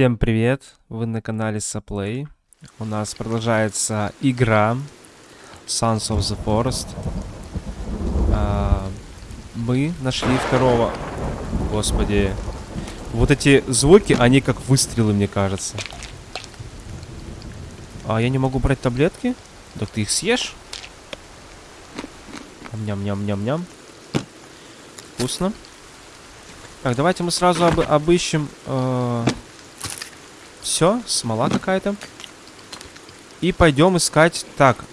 Всем привет! Вы на канале Саплей. У нас продолжается игра Sons of the Forest. А, мы нашли второго. Господи. Вот эти звуки, они как выстрелы, мне кажется. А я не могу брать таблетки? Так ты их съешь? Ням-ням-ням-ням. Вкусно. Так, давайте мы сразу об обыщем... Э все, смола какая-то. И пойдем искать... Так,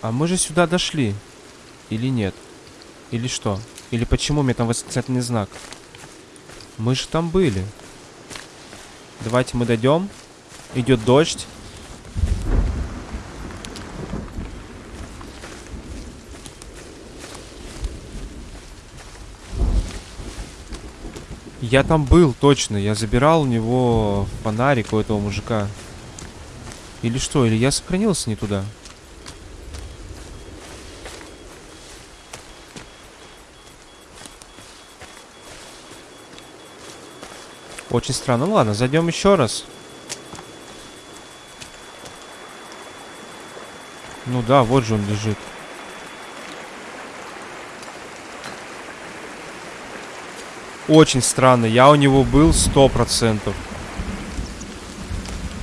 а мы же сюда дошли. Или нет? Или что? Или почему мне там восклицательный знак? Мы же там были. Давайте мы дойдем. Идет дождь. Я там был, точно. Я забирал у него фонарик у этого мужика. Или что? Или я сохранился не туда? Очень странно. Ну ладно, зайдем еще раз. Ну да, вот же он лежит. Очень странно. Я у него был сто процентов.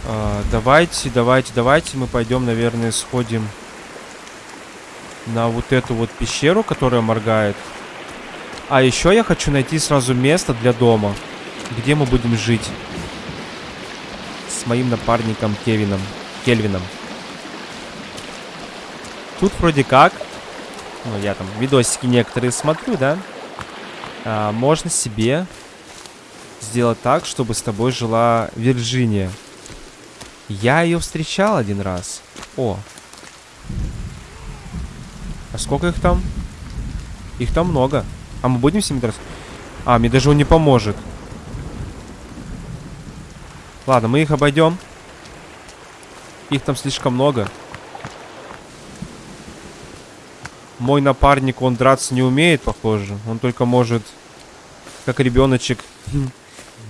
А, давайте, давайте, давайте мы пойдем, наверное, сходим на вот эту вот пещеру, которая моргает. А еще я хочу найти сразу место для дома, где мы будем жить. С моим напарником Кевином. Кельвином. Тут вроде как... Ну, я там видосики некоторые смотрю, да? А, можно себе сделать так, чтобы с тобой жила Вирджиния. Я ее встречал один раз. О. А сколько их там? Их там много. А мы будем с ними драться? А, мне даже он не поможет. Ладно, мы их обойдем. Их там слишком много. Мой напарник, он драться не умеет, похоже. Он только может, как ребеночек,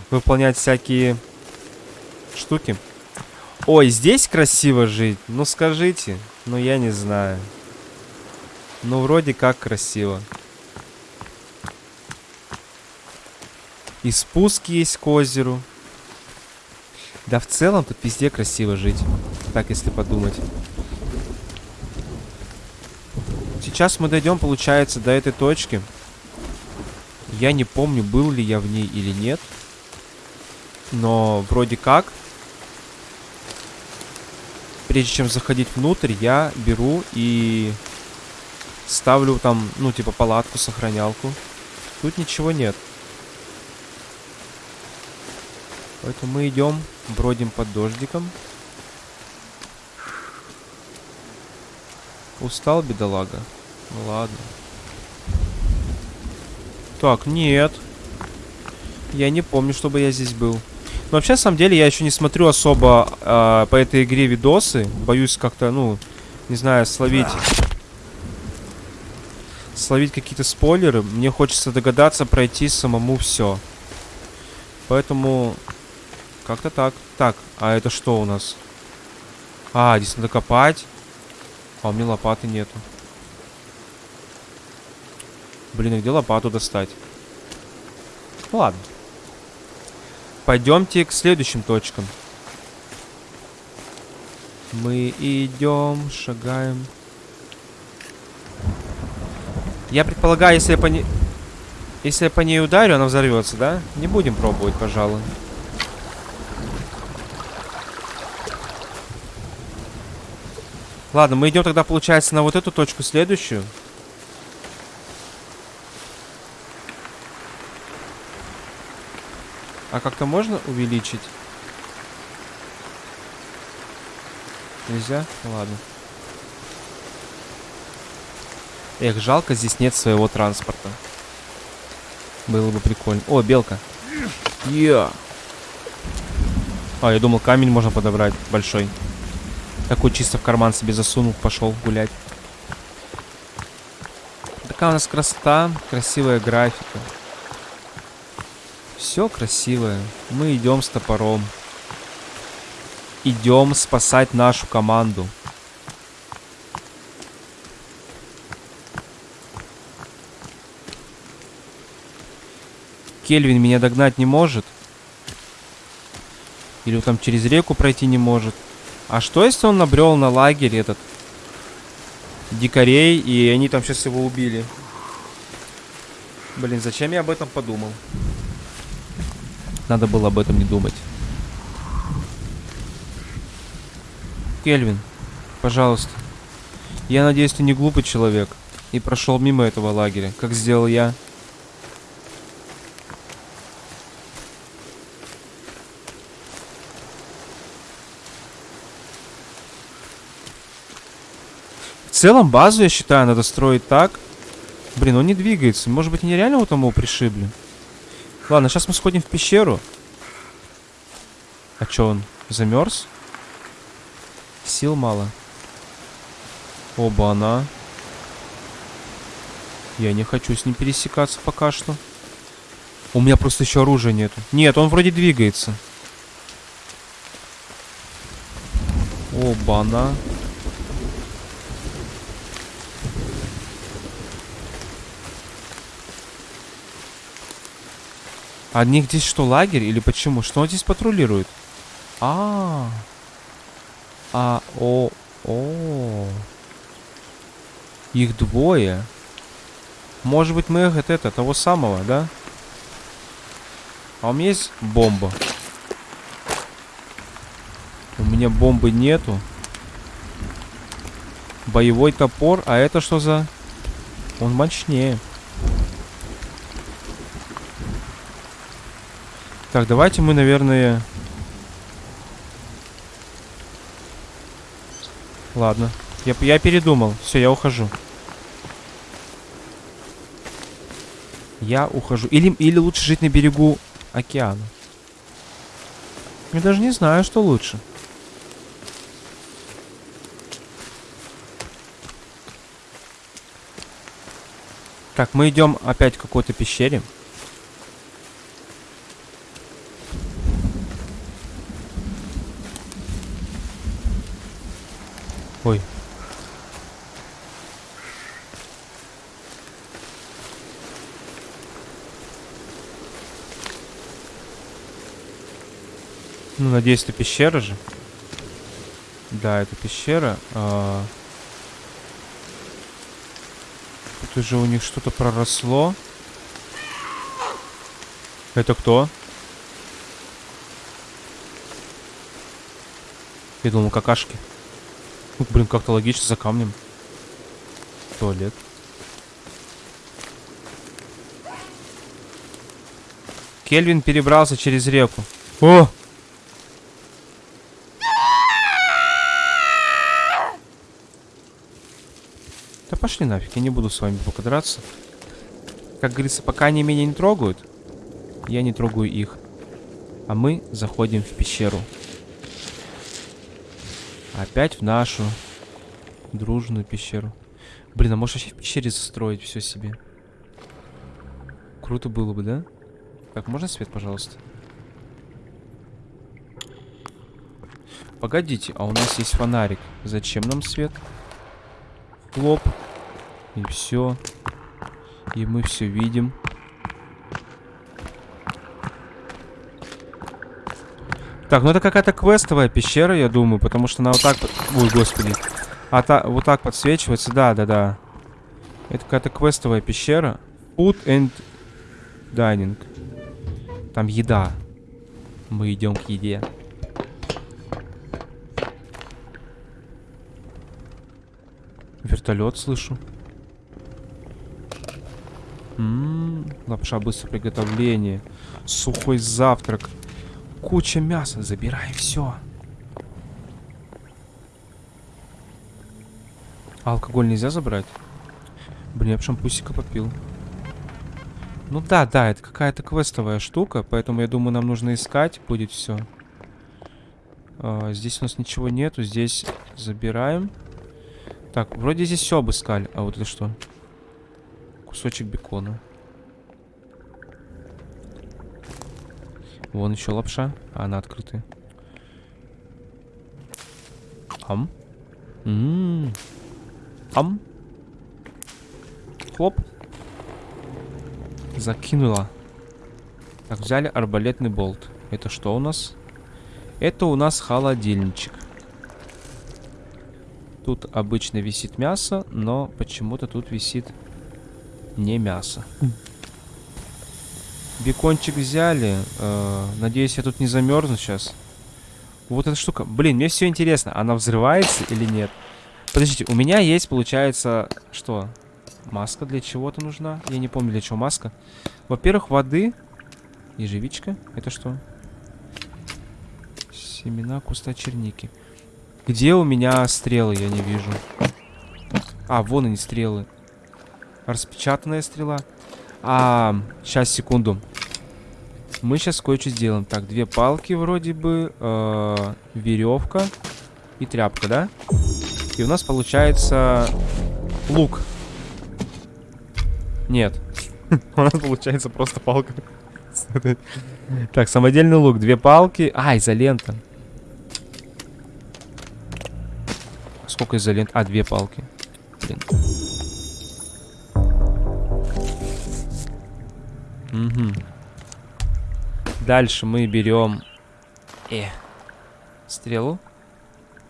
выполнять всякие штуки. Ой, здесь красиво жить? Ну, скажите. Ну, я не знаю. Ну, вроде как красиво. И спуск есть к озеру. Да, в целом тут везде красиво жить. Так, если подумать. Сейчас мы дойдем, получается, до этой точки. Я не помню, был ли я в ней или нет. Но вроде как. Прежде чем заходить внутрь, я беру и ставлю там, ну, типа палатку, сохранялку. Тут ничего нет. Поэтому мы идем, бродим под дождиком. Устал, бедолага? Ну ладно. Так, нет. Я не помню, чтобы я здесь был. Но вообще, на самом деле, я еще не смотрю особо э, по этой игре видосы. Боюсь как-то, ну, не знаю, словить... Словить какие-то спойлеры. Мне хочется догадаться пройти самому все. Поэтому... Как-то так. Так, а это что у нас? А, здесь надо копать. А у меня лопаты нету. Блин, где лопату достать? Ну ладно. Пойдемте к следующим точкам. Мы идем, шагаем. Я предполагаю, если я по ней... Если я по ней ударю, она взорвется, да? Не будем пробовать, пожалуй. Ладно, мы идем тогда, получается, на вот эту точку следующую. А как-то можно увеличить? Нельзя? Ну, ладно. Эх, жалко, здесь нет своего транспорта. Было бы прикольно. О, белка. Yeah. А, я думал, камень можно подобрать большой. Такой чисто в карман себе засунул, пошел гулять. Такая у нас красота, красивая графика. Все красивое. Мы идем с топором. идем спасать нашу команду. Кельвин меня догнать не может. Или он там через реку пройти не может. А что, если он набрел на лагерь этот? Дикарей, и они там сейчас его убили. Блин, зачем я об этом подумал? Надо было об этом не думать. Кельвин, пожалуйста. Я надеюсь, ты не глупый человек и прошел мимо этого лагеря, как сделал я. В целом базу, я считаю, надо строить так. Блин, он не двигается. Может быть, нереально вот тому пришибли? Ладно, сейчас мы сходим в пещеру. А чё он? Замерз? Сил мало. Оба она. Я не хочу с ним пересекаться пока что. У меня просто еще оружия нету. Нет, он вроде двигается. Оба она. А них здесь что, лагерь или почему? Что он здесь патрулирует? А, -а, о, о, их двое. Может быть, мы это, это того самого, да? А у меня есть бомба. У меня бомбы нету. Боевой топор. А это что за... Он мощнее. Так, давайте мы, наверное... Ладно. Я, я передумал. Все, я ухожу. Я ухожу. Или, или лучше жить на берегу океана. Я даже не знаю, что лучше. Так, мы идем опять к какой-то пещере. Ой. Ну, надеюсь, это пещера же. Да, это пещера. А... Тут уже у них что-то проросло. Это кто? Я думал, какашки. Ну, блин, как-то логично за камнем. Туалет. Кельвин перебрался через реку. О! Пошли нафиг, я не буду с вами пока драться. Как говорится, пока они меня не трогают, я не трогаю их. А мы заходим в пещеру. Опять в нашу дружную пещеру. Блин, а может вообще в пещере застроить все себе? Круто было бы, да? Так, можно свет, пожалуйста? Погодите, а у нас есть фонарик. Зачем нам свет? Лоб. И все. И мы все видим. Так, ну это какая-то квестовая пещера, я думаю, потому что она вот так... Ой, господи. А та... вот так подсвечивается, да, да, да. Это какая-то квестовая пещера. Food and dining. Там еда. Мы идем к еде. Вертолет слышу. М -м лапша быстрого приготовления. Сухой завтрак. Куча мяса, забирай все. А алкоголь нельзя забрать? Блин, я бы шампусика попил. Ну да, да, это какая-то квестовая штука, поэтому я думаю, нам нужно искать будет все. А, здесь у нас ничего нету, здесь забираем. Так, вроде здесь все обыскали. А вот это что? Кусочек бекона. Вон еще лапша. А, она открытая. Ам. М Ам. Хлоп. Закинула. Так, взяли арбалетный болт. Это что у нас? Это у нас холодильничек. Тут обычно висит мясо, но почему-то тут висит не мясо. Бекончик взяли. Э, надеюсь, я тут не замерзну сейчас. Вот эта штука. Блин, мне все интересно. Она взрывается или нет? Подождите, у меня есть, получается, что? Маска для чего-то нужна? Я не помню, для чего маска. Во-первых, воды. Ежевичка. Это что? Семена куста черники. Где у меня стрелы? Я не вижу. А, вон они стрелы. Распечатанная стрела. А, сейчас, секунду. Мы сейчас кое-что сделаем. Так, две палки вроде бы. Э, веревка. И тряпка, да? И у нас получается лук. Нет. У нас получается просто палка. Так, самодельный лук. Две палки. А, изолента. Сколько изолент? А, две палки. Блин. Угу. Дальше мы берем... Э. Стрелу.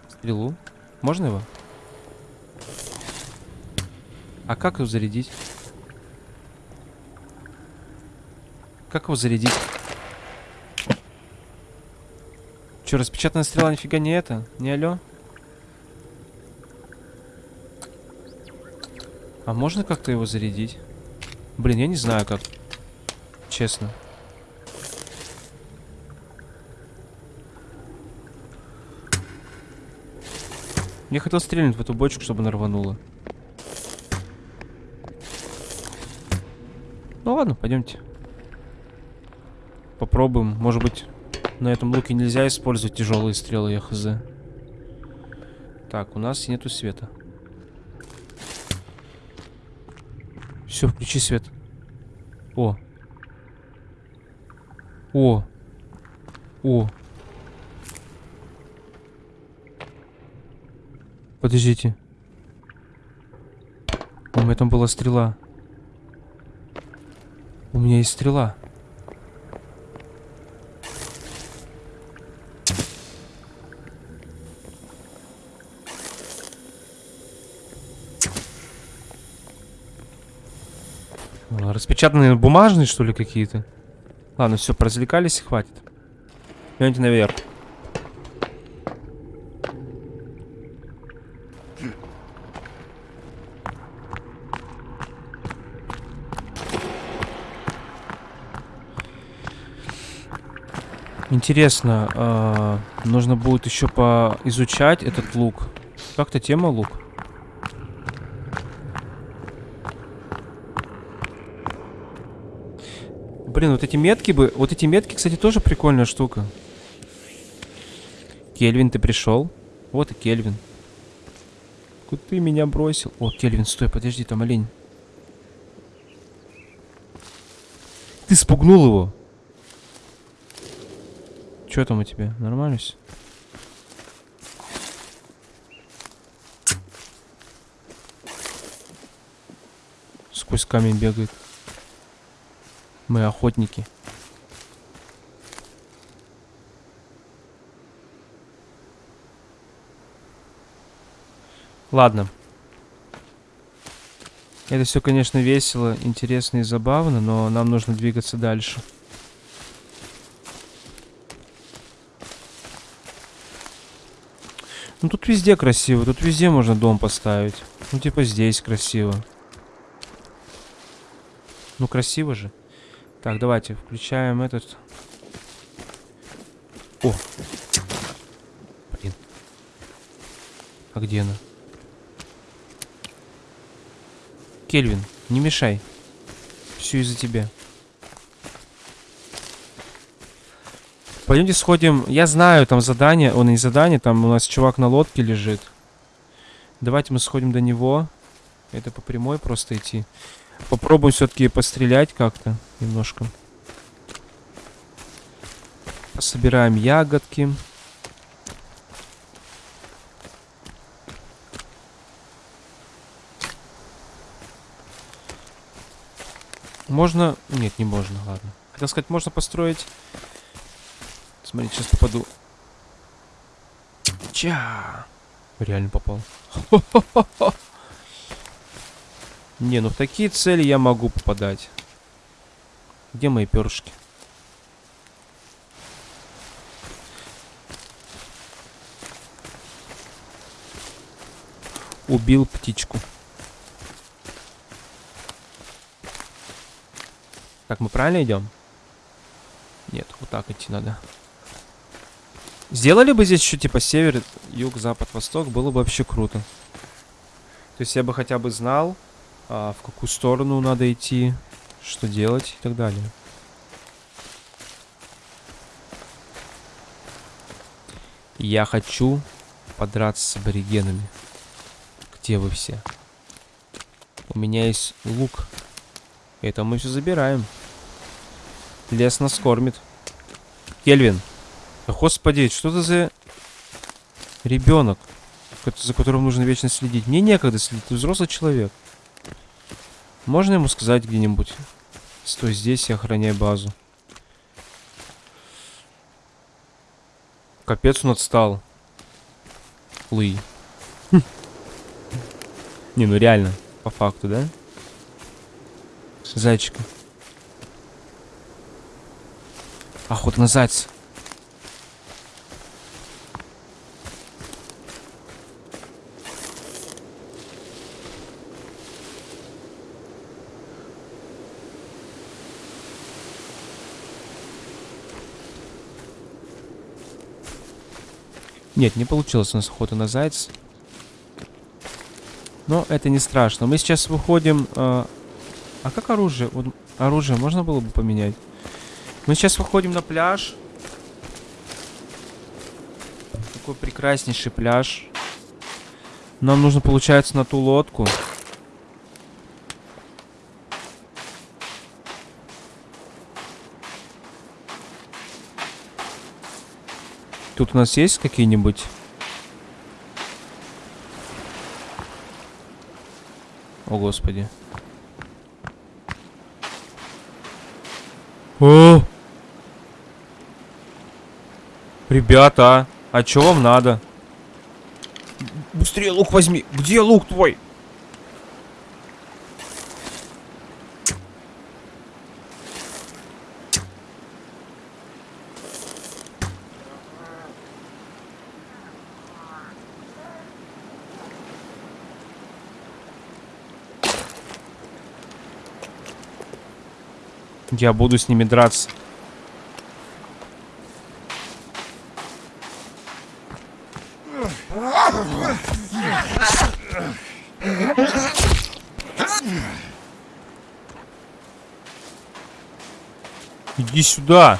Стрелу. Можно его? А как его зарядить? Как его зарядить? Че, распечатанная стрела нифига не это? Не алё? А можно как-то его зарядить? Блин, я не знаю как. Честно. Я хотел стрельнуть в эту бочку, чтобы она рванула. Ну ладно, пойдемте. Попробуем. Может быть, на этом луке нельзя использовать тяжелые стрелы, я. Так, у нас нету света. Все, включи свет. О. О. О. Подождите. У меня там была стрела. У меня есть стрела. Распечатанные бумажные, что ли, какие-то? Ладно, все, поразвлекались и хватит. Идемте наверх. Интересно, э, нужно будет еще поизучать этот лук. Как-то тема лук. Блин, вот эти метки бы... Вот эти метки, кстати, тоже прикольная штука. Кельвин, ты пришел? Вот и Кельвин. Куда ты меня бросил? О, Кельвин, стой, подожди, там олень. Ты спугнул его. Что там у тебя? Нормально все? Сквозь камень бегает. Мы охотники. Ладно. Это все, конечно, весело, интересно и забавно, но нам нужно двигаться дальше. Ну тут везде красиво, тут везде можно дом поставить. Ну типа здесь красиво. Ну красиво же. Так, давайте включаем этот. О! Блин. А где она? Кельвин, не мешай. Все из-за тебя. Пойдемте сходим. Я знаю, там задание. Он не задание, там у нас чувак на лодке лежит. Давайте мы сходим до него. Это по прямой просто идти. Попробую все-таки пострелять как-то немножко. Собираем ягодки. Можно... Нет, не можно, ладно. Хотел сказать, можно построить... Смотрите, сейчас попаду. Ча! Реально попал. Хо -хо -хо -хо. Не, ну в такие цели я могу попадать. Где мои перышки? Убил птичку. Так, мы правильно идем? Нет, вот так идти надо. Сделали бы здесь еще типа север, юг, запад, восток, было бы вообще круто. То есть я бы хотя бы знал, а, в какую сторону надо идти, что делать и так далее. Я хочу подраться с аборигенами. Где вы все? У меня есть лук. Это мы все забираем. Лес нас кормит. Кельвин. Господи, что это за ребенок, за которым нужно вечно следить? Мне некогда следить, ты взрослый человек. Можно ему сказать где-нибудь? Стой здесь и охраняй базу. Капец он отстал. Луи. Не, ну реально, по факту, да? Зайчика. Охота на зайца. Нет, не получилось у нас охота на зайца. Но это не страшно. Мы сейчас выходим... Э, а как оружие? Вот, оружие можно было бы поменять? Мы сейчас выходим на пляж. Такой прекраснейший пляж. Нам нужно, получается, на ту лодку. Тут у нас есть какие-нибудь... О, господи. О! Ребята, а что вам надо? Быстрее лук возьми. Где лук твой? Я буду с ними драться. Иди сюда.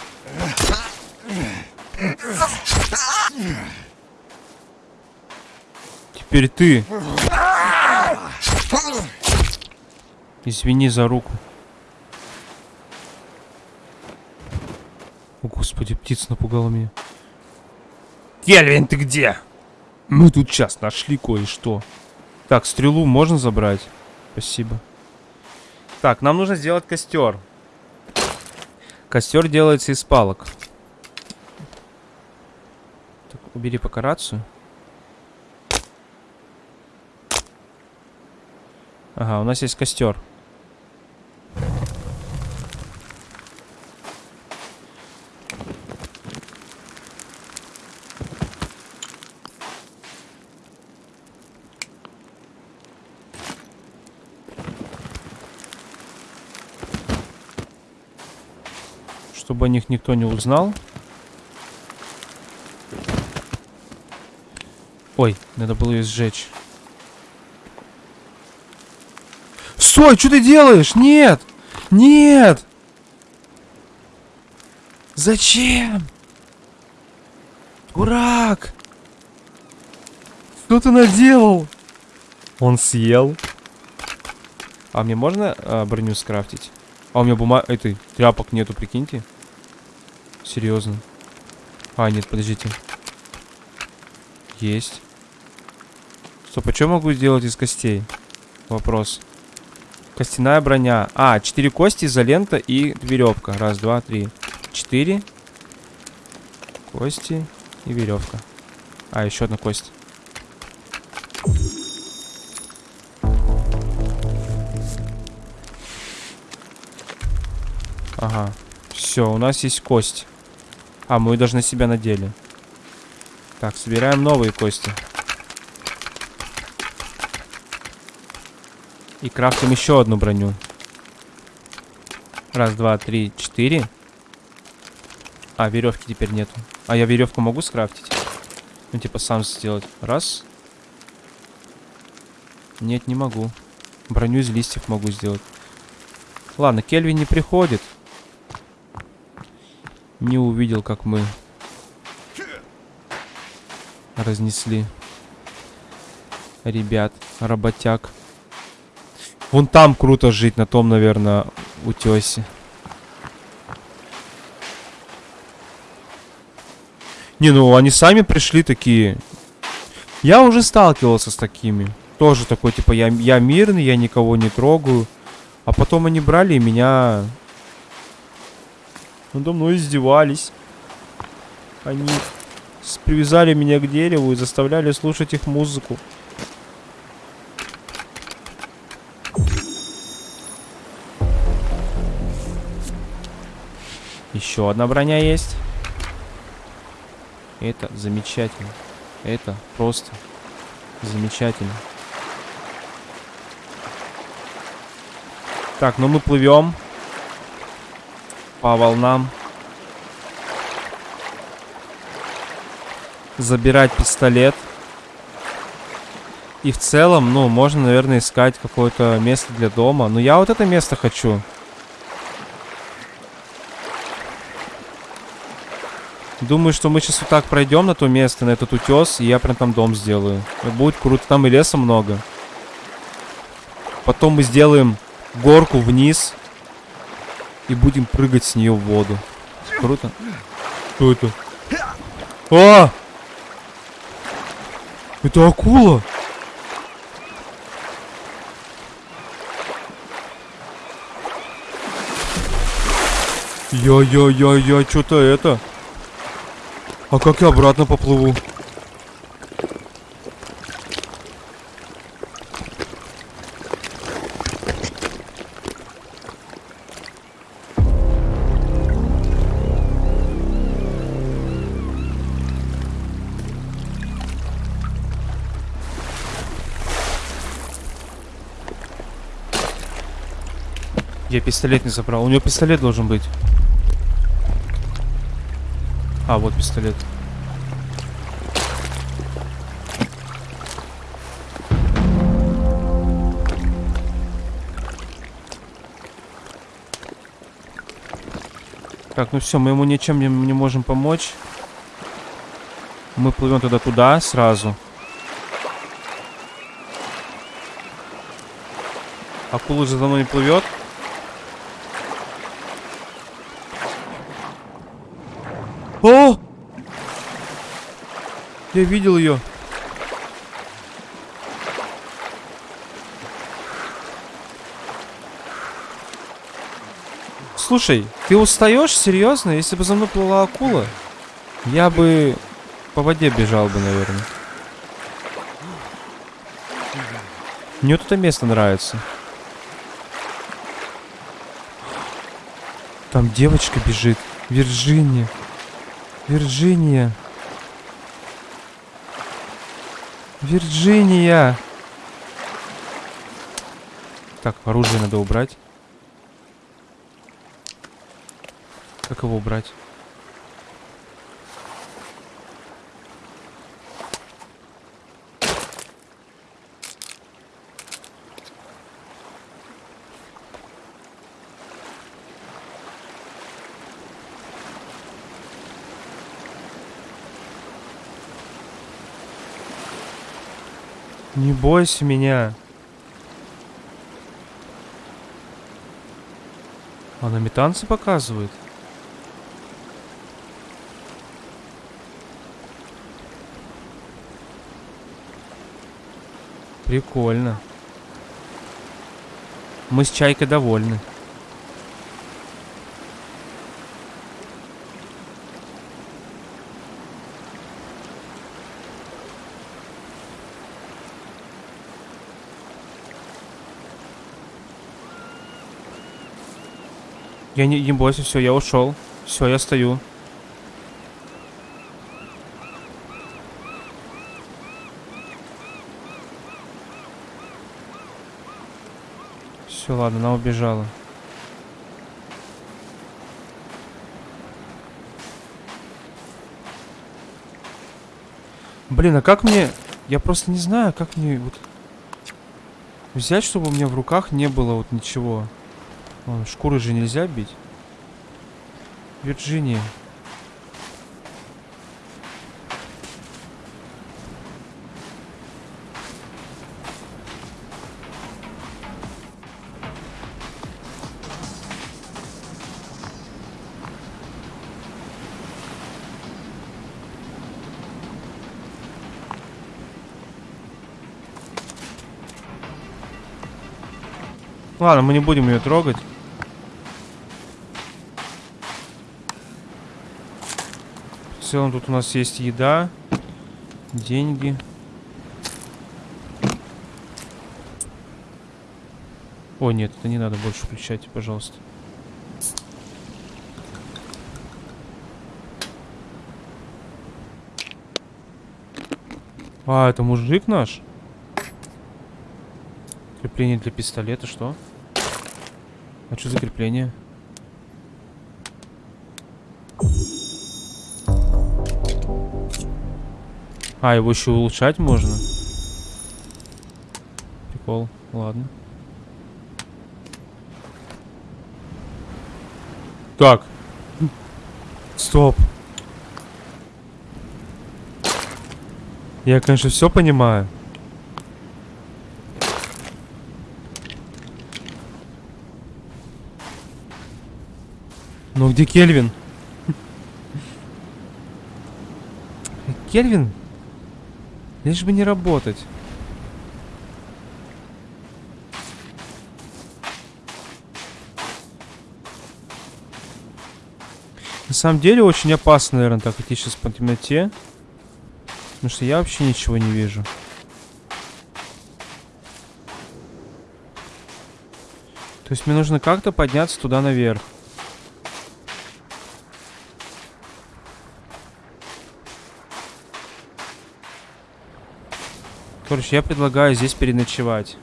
Теперь ты. Извини за руку. О, господи, птица напугала меня. Кельвин, ты где? Мы тут сейчас нашли кое-что. Так, стрелу можно забрать? Спасибо. Так, нам нужно сделать костер. Костер делается из палок. Так, убери пока рацию. Ага, у нас есть костер. Чтобы о них никто не узнал. Ой, надо было ее сжечь. Стой, что ты делаешь? Нет! Нет! Зачем? Дурак! Что ты наделал? Он съел. А мне можно а, броню скрафтить? А у меня бумага... Этой тряпок нету, прикиньте. Серьезно. А, нет, подождите. Есть. Стоп, а что могу сделать из костей? Вопрос. Костяная броня. А, четыре кости, изолента и веревка. Раз, два, три. Четыре. Кости и веревка. А, еще одна кость. Ага. Все, у нас есть кость. А, мы даже на себя надели. Так, собираем новые кости. И крафтим еще одну броню. Раз, два, три, четыре. А, веревки теперь нету. А я веревку могу скрафтить? Ну, типа, сам сделать. Раз. Нет, не могу. Броню из листьев могу сделать. Ладно, Кельвин не приходит. Не увидел, как мы разнесли ребят, работяг. Вон там круто жить, на том, наверное, утесе. Не, ну они сами пришли такие. Я уже сталкивался с такими. Тоже такой, типа, я, я мирный, я никого не трогаю. А потом они брали и меня... Надо мной издевались. Они привязали меня к дереву и заставляли слушать их музыку. Еще одна броня есть. Это замечательно. Это просто замечательно. Так, ну мы плывем по волнам. Забирать пистолет. И в целом, ну, можно, наверное, искать какое-то место для дома. Но я вот это место хочу. Думаю, что мы сейчас вот так пройдем на то место, на этот утес, и я прям там дом сделаю. Будет круто, там и леса много. Потом мы сделаем горку вниз и будем прыгать с нее в воду. Круто. Что это? А! Это акула! Я-я-я-я, что-то это... А как я обратно поплыву? Я пистолет не забрал. У него пистолет должен быть. А, вот пистолет. Так, ну все, мы ему ничем не, не можем помочь. Мы плывем тогда туда сразу. Акула за мной не плывет. О! Я видел ее. Слушай, ты устаешь? Серьезно? Если бы за мной плыла акула, я бы по воде бежал бы, наверное. Мне вот это место нравится. Там девочка бежит. Вирджиния. Вирджиния. Вирджиния. Так, оружие надо убрать. Как его убрать? Не бойся меня. Она метанцы показывает? Прикольно. Мы с Чайкой довольны. Я не, не бойся, все, я ушел. Все, я стою. Все, ладно, она убежала. Блин, а как мне... Я просто не знаю, как мне вот... Взять, чтобы у меня в руках не было вот ничего. Шкуры же нельзя бить. Вирджиния. Ладно, мы не будем ее трогать. Целом тут у нас есть еда, деньги. О, нет, это не надо больше включать, пожалуйста. А, это мужик наш? Крепление для пистолета, что? А что за крепление? А, его еще улучшать можно? Прикол, ладно. Так. Стоп. Я, конечно, все понимаю. Ну где Кельвин? Кельвин? Лишь бы не работать. На самом деле очень опасно, наверное, так идти сейчас по темноте. Потому что я вообще ничего не вижу. То есть мне нужно как-то подняться туда наверх. Короче, я предлагаю здесь переночевать.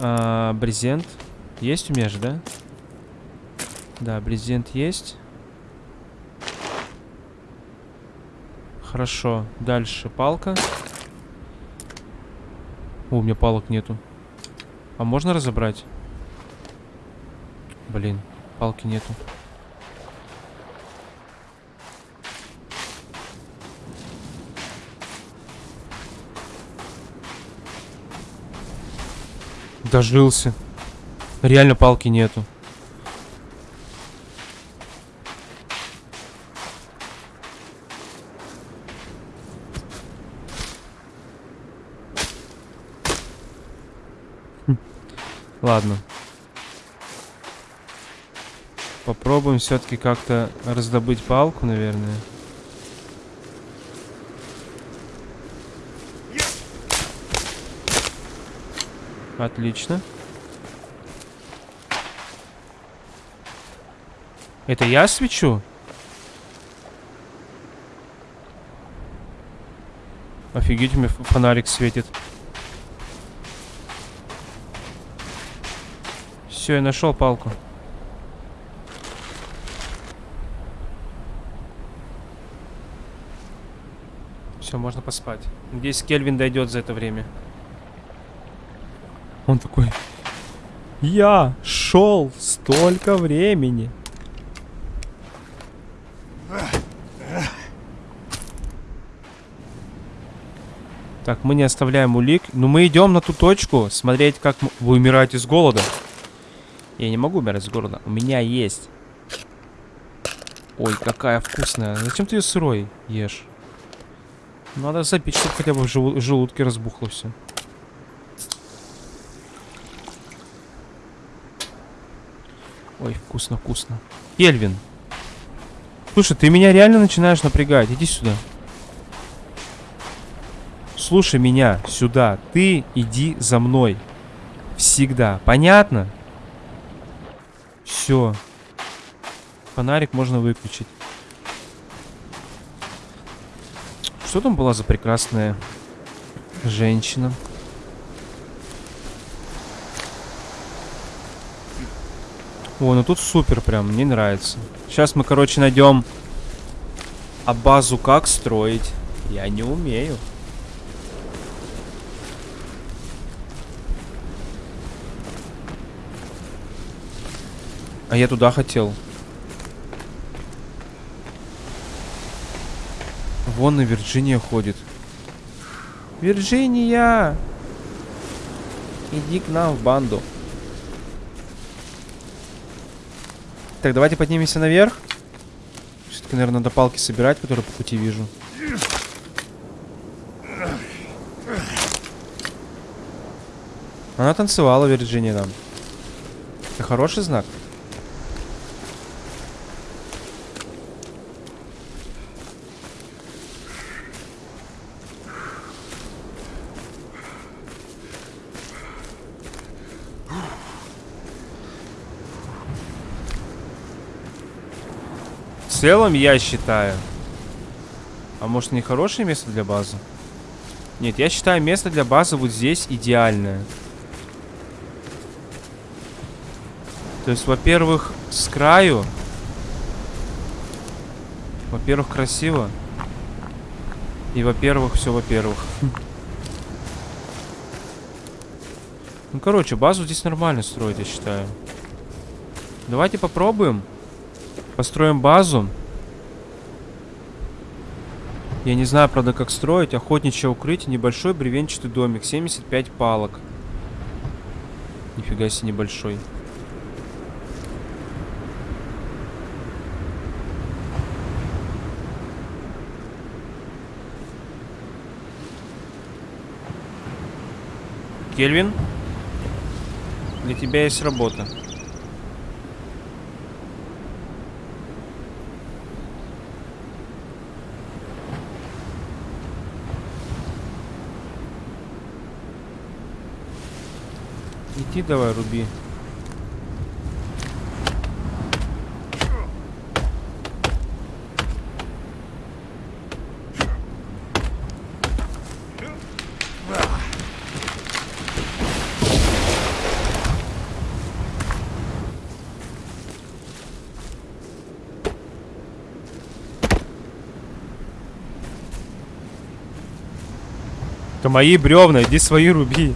А, брезент. Есть у меня же, да? Да, брезент есть. Хорошо. Дальше палка. О, у меня палок нету. А можно разобрать? Блин, палки нету. Дожился. Реально палки нету. Хм. Ладно. Попробуем все-таки как-то раздобыть палку, наверное. Отлично. Это я свечу? Офигеть, у меня фонарик светит. Все, я нашел палку. Все, можно поспать. Надеюсь, Кельвин дойдет за это время. Он такой, я шел столько времени. Так, мы не оставляем улик. Но мы идем на ту точку, смотреть, как вы умираете с голода. Я не могу умирать с голода. У меня есть. Ой, какая вкусная. Зачем ты ее сырой ешь? Надо запить, чтобы хотя бы в желудке разбухло все. Ой, вкусно, вкусно. Кельвин. Слушай, ты меня реально начинаешь напрягать. Иди сюда. Слушай меня сюда. Ты иди за мной. Всегда. Понятно? Все. Фонарик можно выключить. Что там была за прекрасная женщина? О, ну тут супер прям, мне нравится. Сейчас мы, короче, найдем... А базу как строить? Я не умею. А я туда хотел. Вон и Вирджиния ходит. Вирджиния! Иди к нам в банду. Так, давайте поднимемся наверх. Все-таки, наверное, надо палки собирать, которые по пути вижу. Она танцевала, Вирджиния, там. Это хороший знак. Целом, я считаю. А может, не хорошее место для базы? Нет, я считаю, место для базы вот здесь идеальное. То есть, во-первых, с краю. Во-первых, красиво. И, во-первых, все во-первых. Ну, короче, базу здесь нормально строить, я считаю. Давайте попробуем. Построим базу. Я не знаю, правда, как строить. Охотничье укрытие, небольшой бревенчатый домик. 75 палок. Нифига себе небольшой. Кельвин? Для тебя есть работа. Иди давай, руби. Это мои бревна, иди свои руби.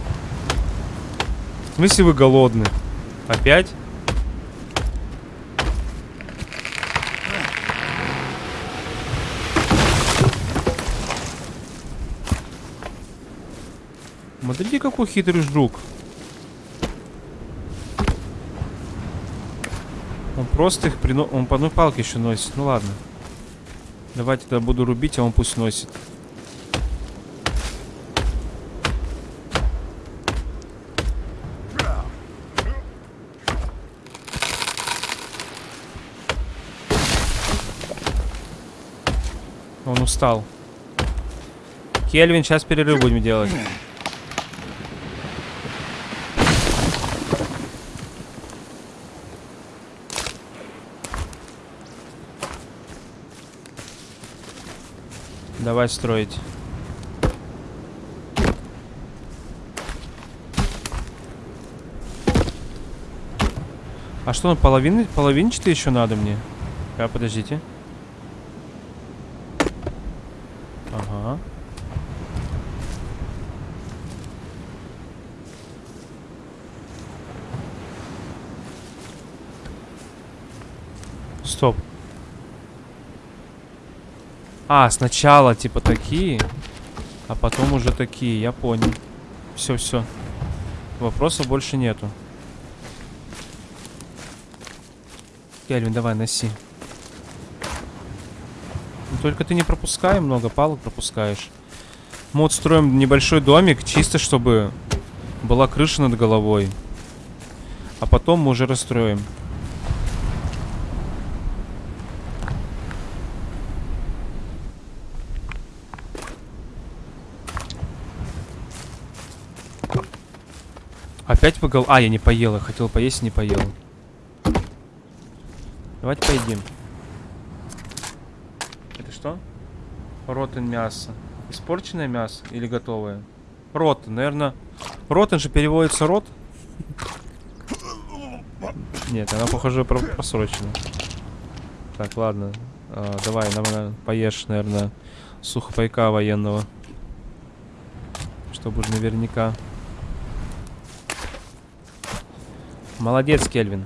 Смысле вы голодны? Опять? Смотрите, какой хитрый жук. Он просто их прино... Он по одной палке еще носит. Ну ладно. Давайте тогда буду рубить, а он пусть носит. Устал. Кельвин, сейчас перерыв будем делать. Давай строить. А что, он половин... половинчатый еще надо мне? А, подождите. Ага. Стоп. А, сначала типа такие, а потом уже такие, я понял. Все, все. Вопросов больше нету. Кельвин, давай, носи. Ну, только ты не пропускай много, палок пропускаешь. Мы вот строим небольшой домик, чисто чтобы была крыша над головой. А потом мы уже расстроим. Опять погол... А, я не поел, я хотел поесть, не поел. Давайте поедим. Это что? Ротен мясо. Испорченное мясо или готовое? Ротен, наверное. Ротен же переводится рот. Нет, она, похоже, про просрочена. Так, ладно. А, давай, нам поешь, наверное, сухопайка военного. Чтобы уже наверняка. Молодец, Кельвин.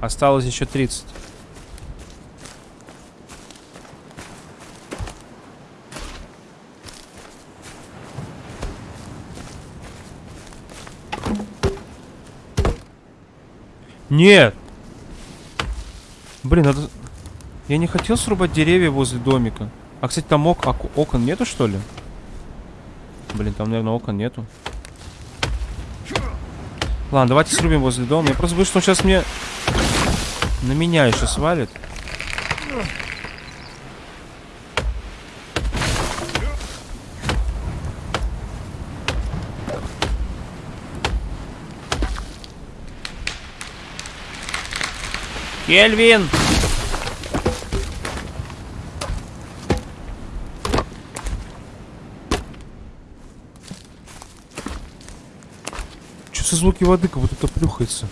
Осталось еще 30. Нет! Блин, надо... Я не хотел срубать деревья возле домика. А, кстати, там ок... окон нету, что ли? Блин, там, наверное, окон нету. Ладно, давайте срубим возле дома. Я просто боюсь, что он сейчас мне... На меня еще свалит. Кельвин! Что за звуки воды, как будто плюхается?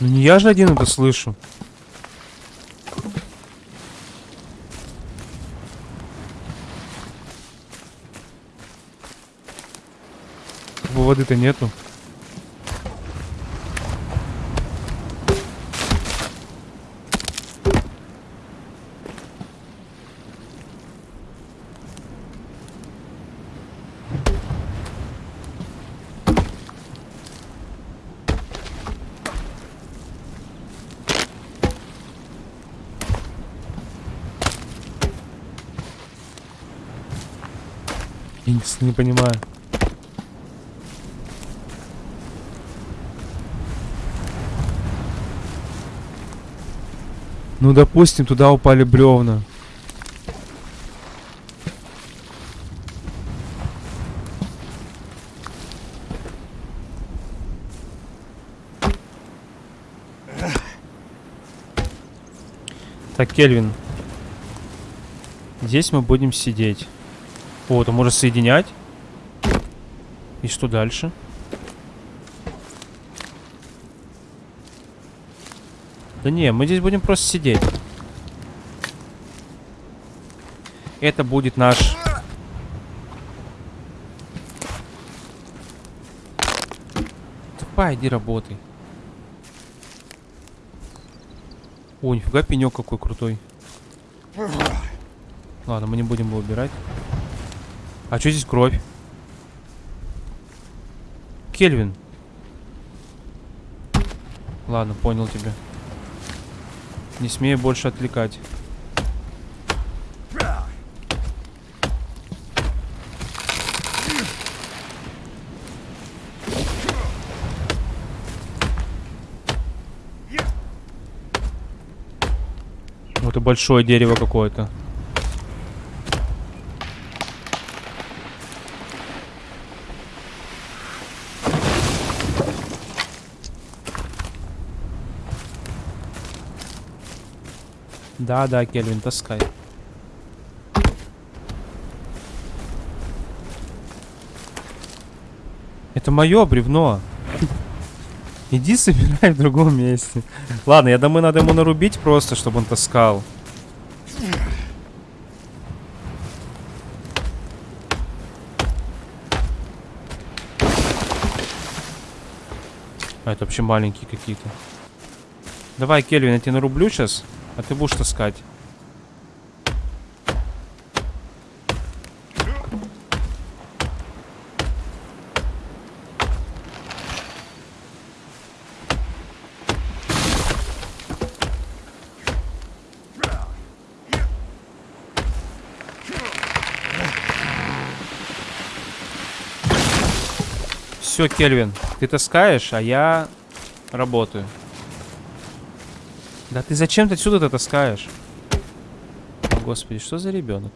Ну не я же один это слышу. Воды-то нету. Не понимаю. Ну, допустим, туда упали бревна. Так, Кельвин. Здесь мы будем сидеть. О, это можно соединять. И что дальше? Да не, мы здесь будем просто сидеть. Это будет наш... Тупая, иди работай. О, нифига пенек какой крутой. Ладно, мы не будем его убирать. А что здесь кровь? Кельвин. Ладно, понял тебя. Не смею больше отвлекать. Вот и большое дерево какое-то. Да, да, Кельвин, таскай. Это мое бревно. Иди собирай в другом месте. Ладно, я думаю, надо ему нарубить просто, чтобы он таскал. А, это вообще маленькие какие-то. Давай, Кельвин, я тебе нарублю сейчас. А ты будешь таскать. Все, Кельвин, ты таскаешь, а я работаю. Да ты зачем ты отсюда-то таскаешь? О, господи, что за ребенок?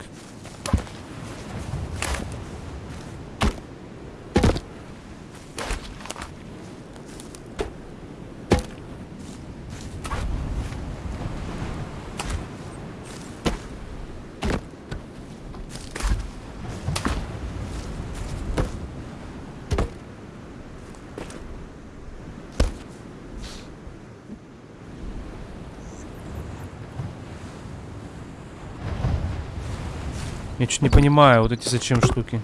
Чуть не понимаю, вот эти зачем штуки.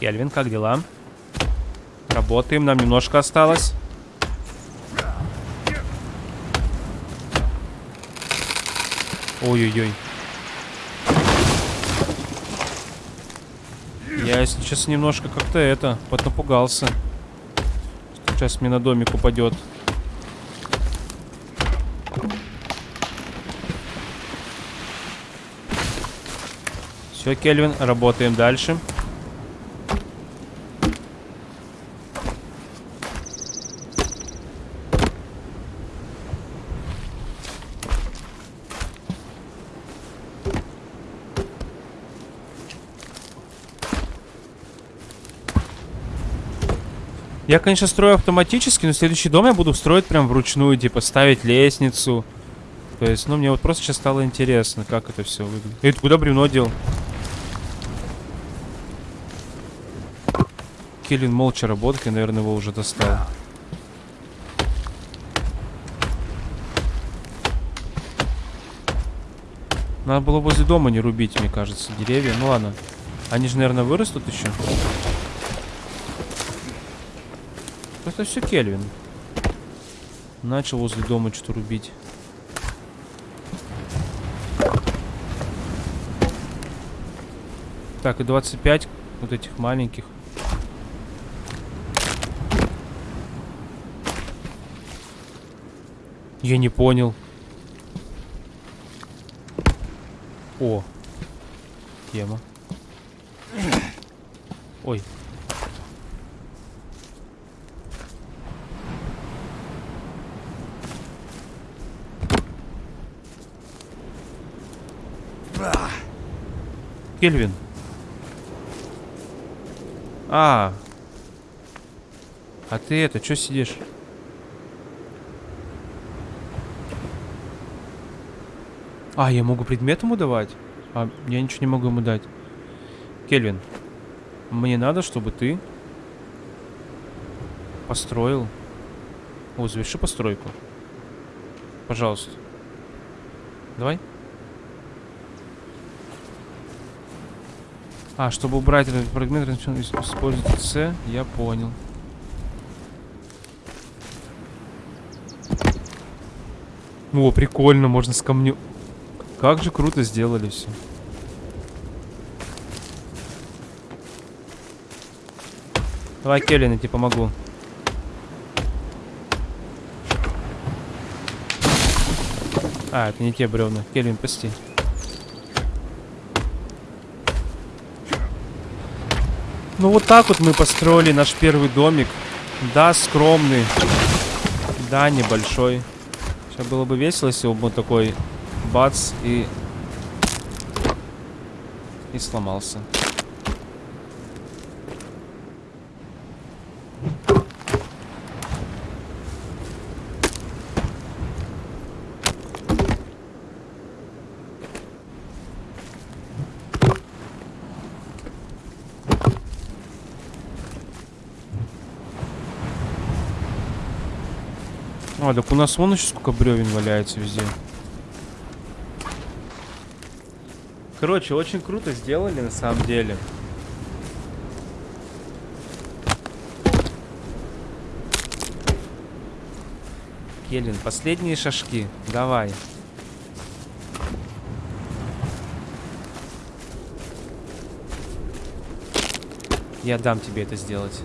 Кельвин, как дела? Работаем, нам немножко осталось. Ой-ой-ой. Я, честно, немножко как-то это, поднапугался. Сейчас мне на домик упадет. Все, Кельвин, работаем дальше. Я, конечно, строю автоматически, но следующий дом я буду строить прям вручную, типа ставить лестницу. То есть, ну, мне вот просто сейчас стало интересно, как это все выглядит. Эй, ты куда бревно дел? Келлин молча работает, я, наверное, его уже достал. Надо было возле дома не рубить, мне кажется, деревья. Ну ладно. Они же, наверное, вырастут еще. Это все Кельвин. Начал возле дома что-то рубить. Так, и 25 вот этих маленьких. Я не понял. О. Тема. Ой. Кельвин. А. А ты это, что сидишь? А, я могу предмет ему давать? А, я ничего не могу ему дать. Кельвин, мне надо, чтобы ты построил... О, заверши постройку. Пожалуйста. Давай. А, чтобы убрать этот фрагмент, использовать С, я понял. О, прикольно, можно с камнем... Как же круто сделали все. Давай, Келлин, я тебе помогу. А, это не те бревна. Келлин, пусти. Ну вот так вот мы построили наш первый домик. Да, скромный. Да, небольшой. Сейчас было бы весело, если бы он такой бац и... И сломался. А, так у нас вон еще сколько бревен валяется везде. Короче, очень круто сделали на самом деле. Келлин, последние шажки. Давай. Я дам тебе это сделать.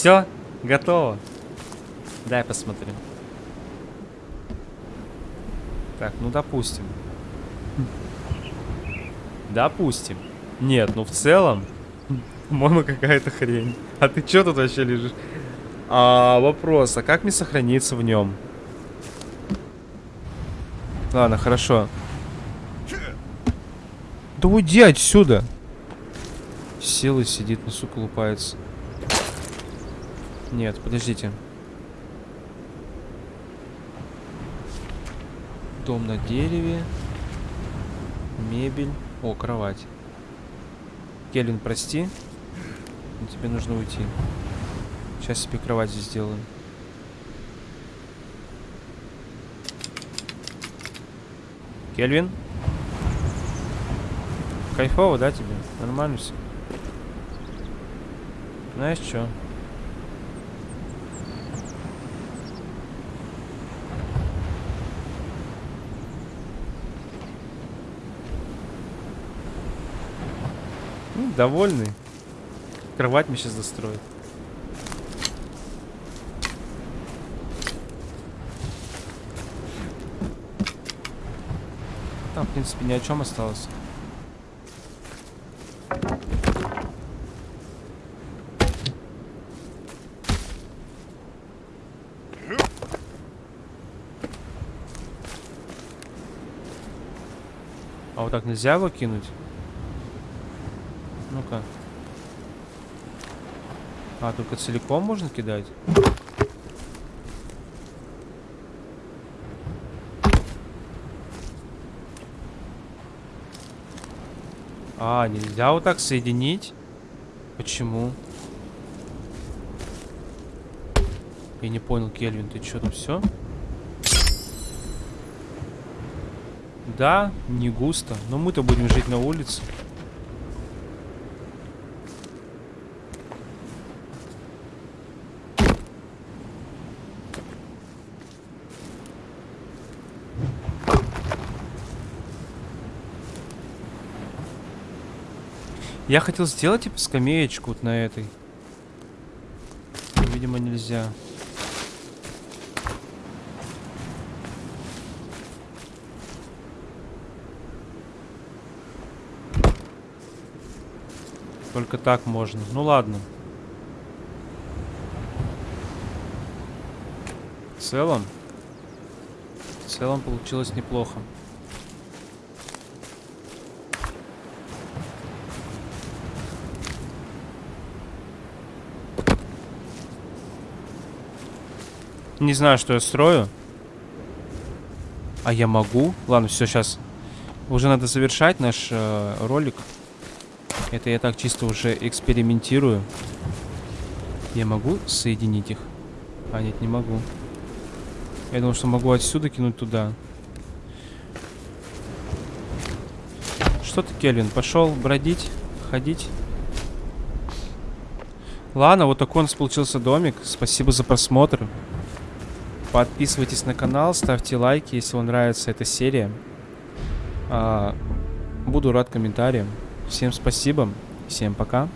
Все, готово. Дай посмотрим. Так, ну допустим. Допустим. Нет, ну в целом, по-моему, какая-то хрень. А ты что тут вообще лежишь? А, вопрос, а как мне сохраниться в нем? Ладно, хорошо. Да уйди отсюда. Сел и сидит, на сука лупается. Нет, подождите. Дом на дереве. Мебель. О, кровать. Келвин, прости. Но тебе нужно уйти. Сейчас себе кровать здесь сделаю. Кельвин? Кайфово, да, тебе? Нормально все? Знаешь что? Довольный. Кровать мне сейчас достроит. Там, в принципе, ни о чем осталось. А вот так нельзя его кинуть? А, только целиком можно кидать? А, нельзя вот так соединить? Почему? Я не понял, Кельвин, ты что там все? Да, не густо. Но мы-то будем жить на улице. Я хотел сделать, типа, скамеечку вот на этой. Видимо, нельзя. Только так можно. Ну ладно. В целом... В целом получилось неплохо. Не знаю, что я строю. А я могу? Ладно, все, сейчас. Уже надо завершать наш э, ролик. Это я так чисто уже экспериментирую. Я могу соединить их? А, нет, не могу. Я думал, что могу отсюда кинуть туда. Что ты, Кельвин, пошел бродить, ходить? Ладно, вот такой у нас получился домик. Спасибо за просмотр. Подписывайтесь на канал, ставьте лайки, если вам нравится эта серия. А, буду рад комментариям. Всем спасибо, всем пока.